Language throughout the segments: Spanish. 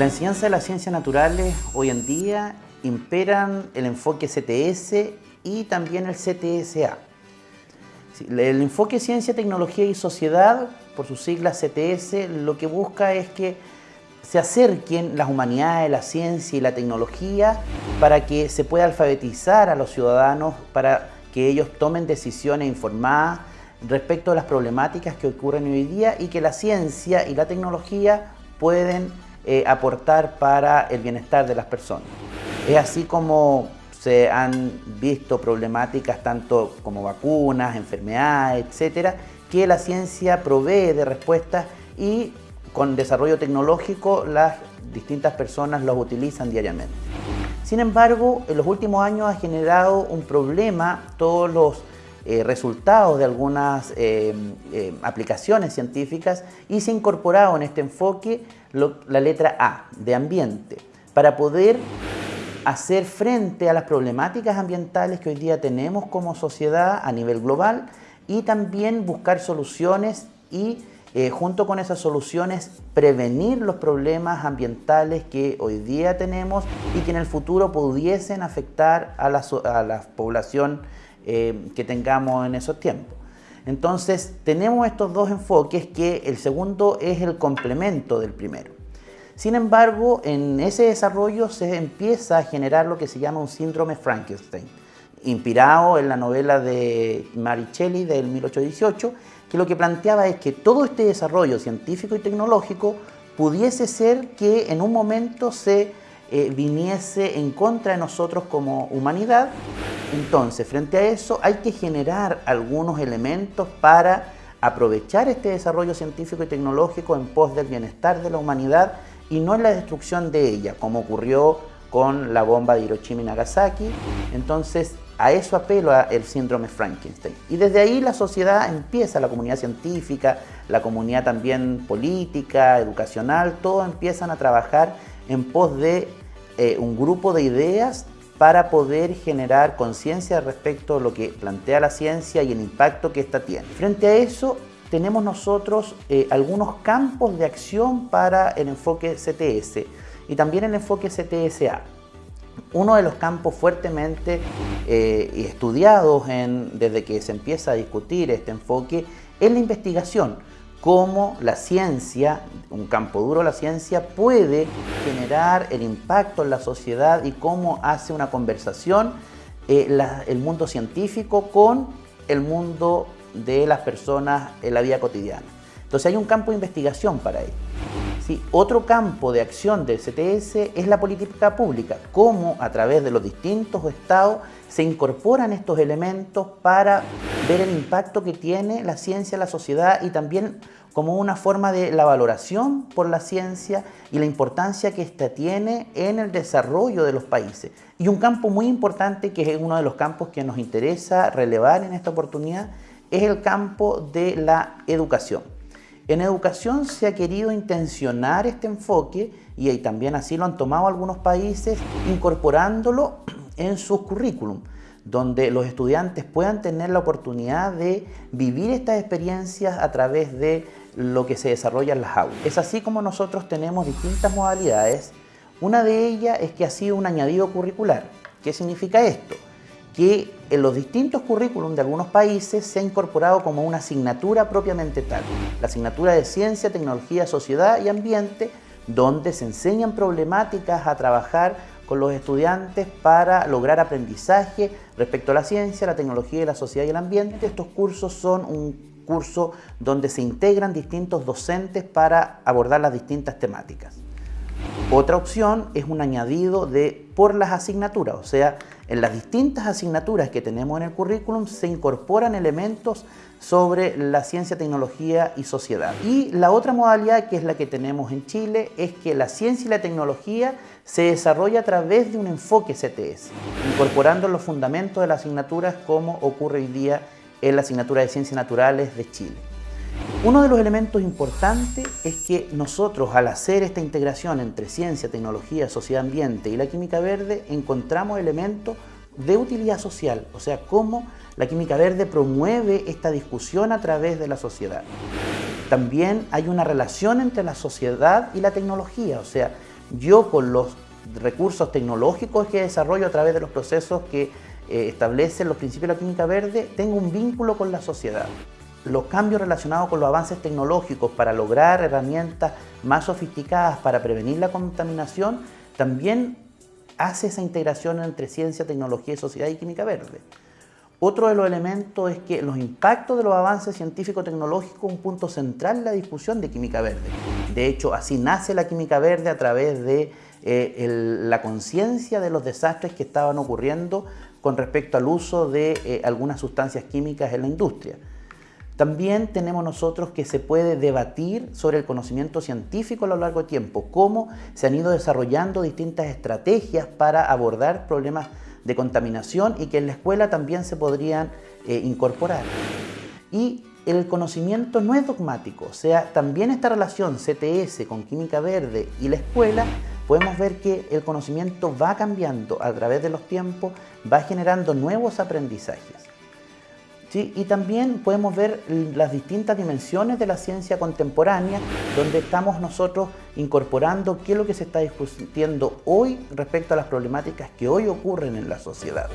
La enseñanza de las ciencias naturales hoy en día imperan el enfoque CTS y también el CTSA. El enfoque Ciencia, Tecnología y Sociedad, por sus siglas CTS, lo que busca es que se acerquen las humanidades, la ciencia y la tecnología para que se pueda alfabetizar a los ciudadanos, para que ellos tomen decisiones informadas respecto a las problemáticas que ocurren hoy día y que la ciencia y la tecnología pueden eh, aportar para el bienestar de las personas. Es así como se han visto problemáticas tanto como vacunas, enfermedades, etcétera, que la ciencia provee de respuestas y con desarrollo tecnológico las distintas personas los utilizan diariamente. Sin embargo, en los últimos años ha generado un problema todos los eh, resultados de algunas eh, aplicaciones científicas y se ha incorporado en este enfoque la letra A, de ambiente, para poder hacer frente a las problemáticas ambientales que hoy día tenemos como sociedad a nivel global y también buscar soluciones y junto con esas soluciones prevenir los problemas ambientales que hoy día tenemos y que en el futuro pudiesen afectar a la, a la población eh, que tengamos en esos tiempos. Entonces tenemos estos dos enfoques que el segundo es el complemento del primero. Sin embargo, en ese desarrollo se empieza a generar lo que se llama un síndrome Frankenstein, inspirado en la novela de Mary Shelley del 1818, que lo que planteaba es que todo este desarrollo científico y tecnológico pudiese ser que en un momento se eh, viniese en contra de nosotros como humanidad entonces, frente a eso hay que generar algunos elementos para aprovechar este desarrollo científico y tecnológico en pos del bienestar de la humanidad y no en la destrucción de ella, como ocurrió con la bomba de Hiroshima y Nagasaki. Entonces, a eso apelo el síndrome Frankenstein. Y desde ahí la sociedad empieza, la comunidad científica, la comunidad también política, educacional, todos empiezan a trabajar en pos de eh, un grupo de ideas para poder generar conciencia respecto a lo que plantea la ciencia y el impacto que ésta tiene. Frente a eso, tenemos nosotros eh, algunos campos de acción para el enfoque CTS y también el enfoque CTSA. Uno de los campos fuertemente eh, estudiados desde que se empieza a discutir este enfoque es la investigación cómo la ciencia, un campo duro la ciencia, puede generar el impacto en la sociedad y cómo hace una conversación eh, el mundo científico con el mundo de las personas en la vida cotidiana. Entonces hay un campo de investigación para ello. ¿Sí? Otro campo de acción del CTS es la política pública, cómo a través de los distintos estados se incorporan estos elementos para ver el impacto que tiene la ciencia en la sociedad y también como una forma de la valoración por la ciencia y la importancia que ésta tiene en el desarrollo de los países. Y un campo muy importante, que es uno de los campos que nos interesa relevar en esta oportunidad, es el campo de la educación. En educación se ha querido intencionar este enfoque y también así lo han tomado algunos países incorporándolo en sus currículum, donde los estudiantes puedan tener la oportunidad de vivir estas experiencias a través de lo que se desarrolla en las aulas. Es así como nosotros tenemos distintas modalidades. Una de ellas es que ha sido un añadido curricular. ¿Qué significa esto? Que en los distintos currículums de algunos países se ha incorporado como una asignatura propiamente tal, la asignatura de Ciencia, Tecnología, Sociedad y Ambiente, donde se enseñan problemáticas a trabajar con los estudiantes para lograr aprendizaje respecto a la ciencia, la tecnología, la sociedad y el ambiente. Estos cursos son un curso donde se integran distintos docentes para abordar las distintas temáticas. Otra opción es un añadido de por las asignaturas, o sea, en las distintas asignaturas que tenemos en el currículum se incorporan elementos sobre la ciencia, tecnología y sociedad. Y la otra modalidad, que es la que tenemos en Chile, es que la ciencia y la tecnología se desarrolla a través de un enfoque CTS, incorporando los fundamentos de las asignaturas como ocurre hoy día en la asignatura de Ciencias Naturales de Chile. Uno de los elementos importantes es que nosotros al hacer esta integración entre ciencia, tecnología, sociedad, ambiente y la química verde encontramos elementos de utilidad social, o sea, cómo la química verde promueve esta discusión a través de la sociedad. También hay una relación entre la sociedad y la tecnología, o sea, yo con los recursos tecnológicos que desarrollo a través de los procesos que eh, establecen los principios de la química verde, tengo un vínculo con la sociedad. Los cambios relacionados con los avances tecnológicos para lograr herramientas más sofisticadas para prevenir la contaminación, también hace esa integración entre ciencia, tecnología sociedad y química verde. Otro de los elementos es que los impactos de los avances científico-tecnológicos es un punto central en la discusión de química verde. De hecho, así nace la química verde a través de eh, la conciencia de los desastres que estaban ocurriendo con respecto al uso de eh, algunas sustancias químicas en la industria. También tenemos nosotros que se puede debatir sobre el conocimiento científico a lo largo del tiempo, cómo se han ido desarrollando distintas estrategias para abordar problemas de contaminación y que en la escuela también se podrían eh, incorporar. Y el conocimiento no es dogmático, o sea, también esta relación CTS con química verde y la escuela, podemos ver que el conocimiento va cambiando a través de los tiempos, va generando nuevos aprendizajes. Y también podemos ver las distintas dimensiones de la ciencia contemporánea, donde estamos nosotros incorporando qué es lo que se está discutiendo hoy respecto a las problemáticas que hoy ocurren en la sociedad.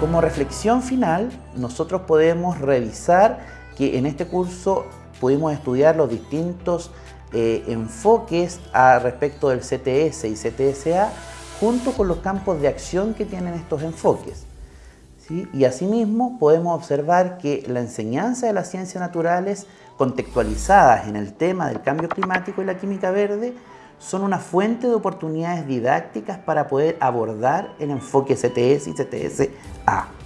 Como reflexión final, nosotros podemos revisar que en este curso pudimos estudiar los distintos eh, enfoques a respecto del CTS y CTSA junto con los campos de acción que tienen estos enfoques. Y asimismo podemos observar que la enseñanza de las ciencias naturales contextualizadas en el tema del cambio climático y la química verde son una fuente de oportunidades didácticas para poder abordar el enfoque CTS y CTS-A.